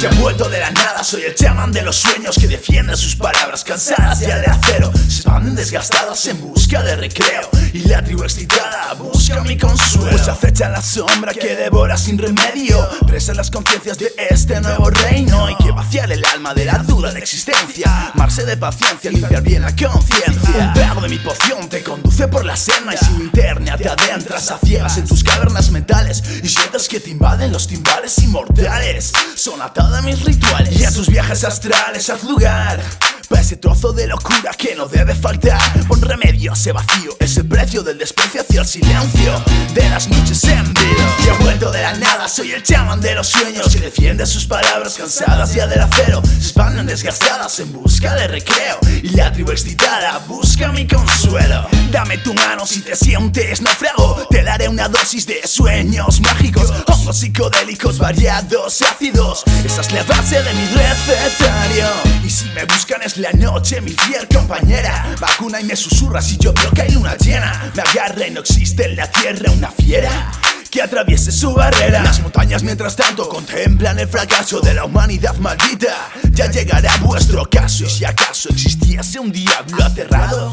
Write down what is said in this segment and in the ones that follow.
Ya vuelto de la nada, soy el chamán de los sueños que defiende sus palabras cansadas ya de acero. Se expanden desgastadas en busca de recreo y la tribu excitada busca mi consuelo. Pues acecha la sombra que devora sin remedio, presa las conciencias de este nuevo reino. Hay que vaciar el alma de la de existencia, marse de paciencia, limpiar bien la conciencia. Un trago de mi poción te conduce por la senda y sin interna te adentras a ciegas en tus cavernas mentales y sientes que te invaden los timbales inmortales. Son atadas mis rituales y a tus viajes astrales haz lugar para ese trozo de locura que no debe faltar Pon remedio a ese vacío Es el precio del desprecio hacia el silencio De las noches en vivo Y he vuelto de la nada Soy el chamán de los sueños Que defiende sus palabras cansadas ya del acero Se expanden desgastadas en busca de recreo Y la tribu excitada busca mi consuelo. Dame tu mano si te sientes naufrago Te daré una dosis de sueños mágicos Hongos psicodélicos variados ácidos. Esa es la base de mi recetario. Y si me buscan es la noche, mi fiel compañera. Vacuna y me susurra si yo veo que hay luna llena. Me agarra y no existe en la tierra una fiera que atraviese su barrera. Las montañas mientras tanto contemplan el fracaso de la humanidad maldita. Ya llegará vuestro caso y si acaso existiese un diablo aterrado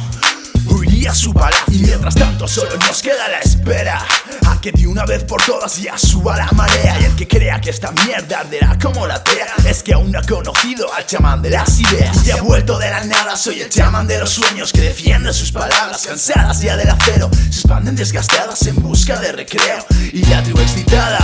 Huiría a su palacio y mientras tanto solo nos queda la espera A que de una vez por todas ya suba la marea. Y el que crea que esta mierda arderá como la tea Es que aún no ha conocido al chamán de las ideas. Y ha vuelto de la nada, soy el chamán de los sueños Que defiende sus palabras cansadas ya del acero. Se desgastadas en busca de recreo. Y la tribu excitada